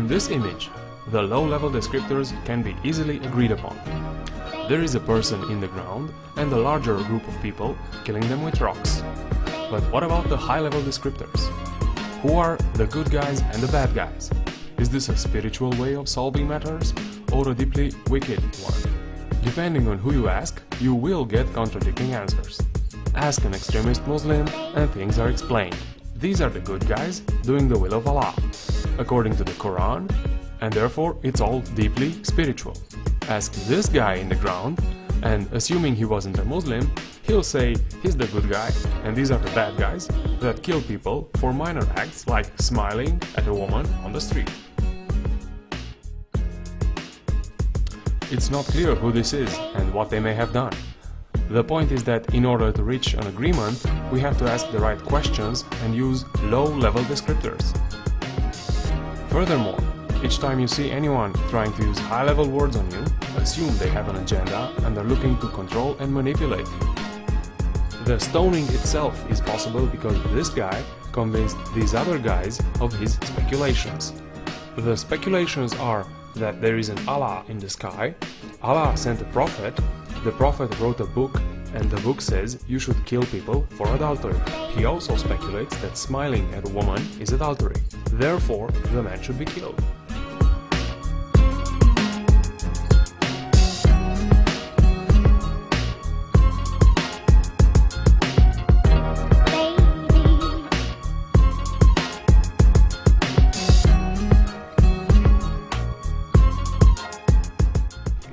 this image, the low-level descriptors can be easily agreed upon. There is a person in the ground and a larger group of people killing them with rocks. But what about the high-level descriptors? Who are the good guys and the bad guys? Is this a spiritual way of solving matters or a deeply wicked one? Depending on who you ask, you will get contradicting answers. Ask an extremist Muslim and things are explained. These are the good guys doing the will of Allah, according to the Quran, and therefore it's all deeply spiritual. Ask this guy in the ground, and assuming he wasn't a Muslim, he'll say he's the good guy and these are the bad guys that kill people for minor acts like smiling at a woman on the street. It's not clear who this is and what they may have done. The point is that in order to reach an agreement, we have to ask the right questions and use low-level descriptors. Furthermore, each time you see anyone trying to use high-level words on you, assume they have an agenda and are looking to control and manipulate you. The stoning itself is possible because this guy convinced these other guys of his speculations. The speculations are that there is an Allah in the sky, Allah sent a prophet, the prophet wrote a book and the book says you should kill people for adultery. He also speculates that smiling at a woman is adultery, therefore the man should be killed.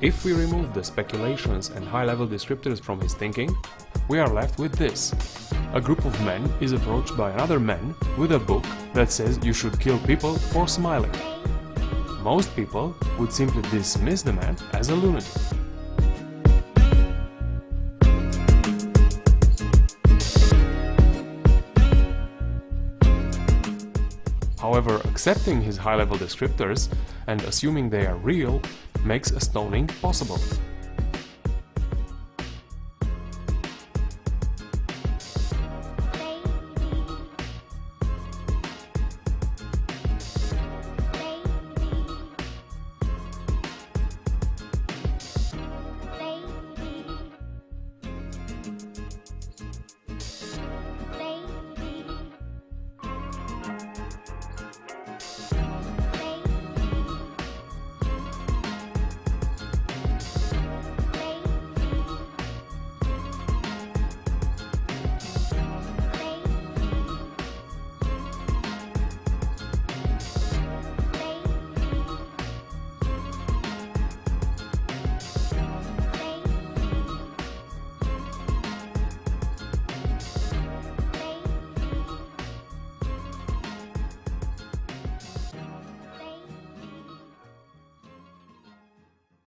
If we remove the speculations and high-level descriptors from his thinking, we are left with this. A group of men is approached by another man with a book that says you should kill people for smiling. Most people would simply dismiss the man as a lunatic. However, accepting his high-level descriptors and assuming they are real makes a stoning possible.